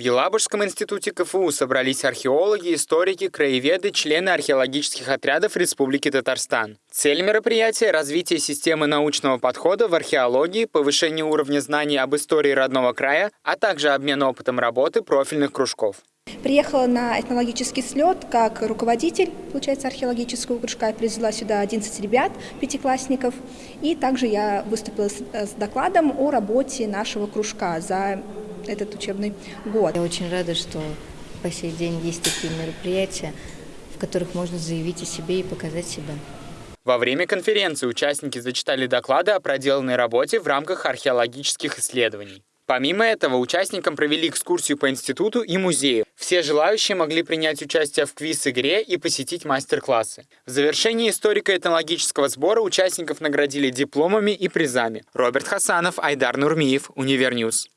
В Елабужском институте КФУ собрались археологи, историки, краеведы, члены археологических отрядов Республики Татарстан. Цель мероприятия – развитие системы научного подхода в археологии, повышение уровня знаний об истории родного края, а также обмен опытом работы профильных кружков. Приехала на этнологический слет как руководитель, получается, археологического кружка. Я привезла сюда 11 ребят, пятиклассников. И также я выступила с, с докладом о работе нашего кружка за этот учебный год. Я очень рада, что по сей день есть такие мероприятия, в которых можно заявить о себе и показать себя. Во время конференции участники зачитали доклады о проделанной работе в рамках археологических исследований. Помимо этого, участникам провели экскурсию по институту и музею. Все желающие могли принять участие в квиз-игре и посетить мастер-классы. В завершении историко-этнологического сбора участников наградили дипломами и призами. Роберт Хасанов, Айдар Нурмиев, Univer News.